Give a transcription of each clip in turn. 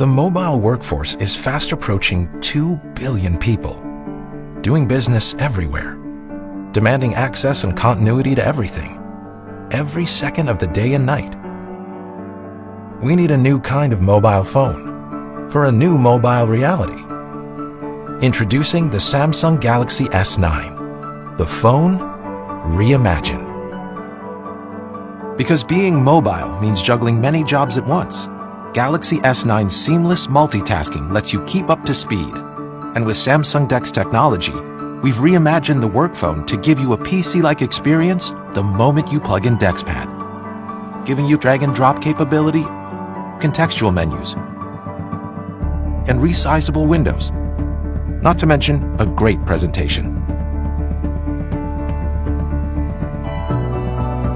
The mobile workforce is fast approaching 2 billion people, doing business everywhere, demanding access and continuity to everything, every second of the day and night. We need a new kind of mobile phone for a new mobile reality. Introducing the Samsung Galaxy S9, the phone reimagined. Because being mobile means juggling many jobs at once, Galaxy S9's seamless multitasking lets you keep up to speed. And with Samsung DeX technology, we've reimagined the work phone to give you a PC-like experience the moment you plug in DeXPad, giving you drag and drop capability, contextual menus, and resizable windows, not to mention a great presentation.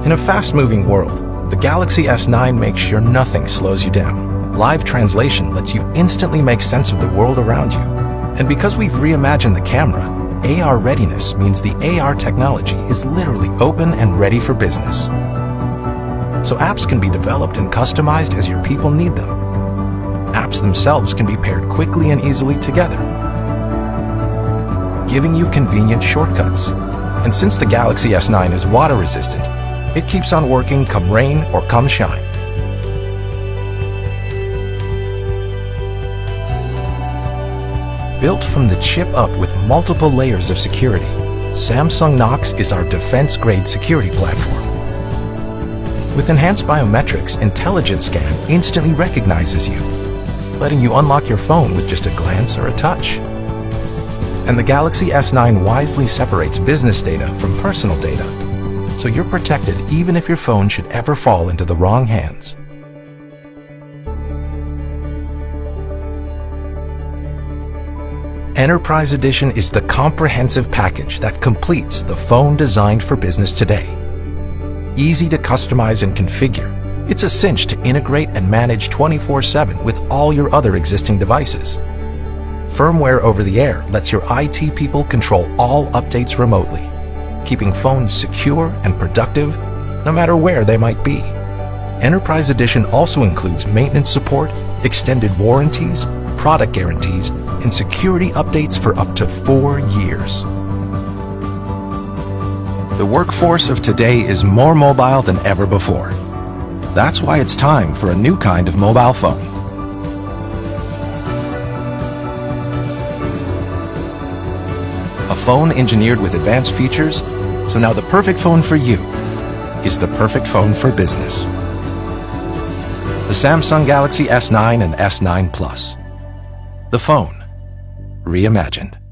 In a fast-moving world, the Galaxy S9 makes sure nothing slows you down. Live translation lets you instantly make sense of the world around you. And because we've reimagined the camera, AR readiness means the AR technology is literally open and ready for business. So apps can be developed and customized as your people need them. Apps themselves can be paired quickly and easily together, giving you convenient shortcuts. And since the Galaxy S9 is water resistant, it keeps on working come rain or come shine. Built from the chip up with multiple layers of security, Samsung Knox is our defense-grade security platform. With enhanced biometrics, Intelligent Scan instantly recognizes you, letting you unlock your phone with just a glance or a touch. And the Galaxy S9 wisely separates business data from personal data so you're protected even if your phone should ever fall into the wrong hands. Enterprise Edition is the comprehensive package that completes the phone designed for business today. Easy to customize and configure, it's a cinch to integrate and manage 24-7 with all your other existing devices. Firmware over the air lets your IT people control all updates remotely keeping phones secure and productive no matter where they might be. Enterprise Edition also includes maintenance support, extended warranties, product guarantees, and security updates for up to four years. The workforce of today is more mobile than ever before. That's why it's time for a new kind of mobile phone. A phone engineered with advanced features so now the perfect phone for you is the perfect phone for business. The Samsung Galaxy S9 and S9 Plus. The phone reimagined.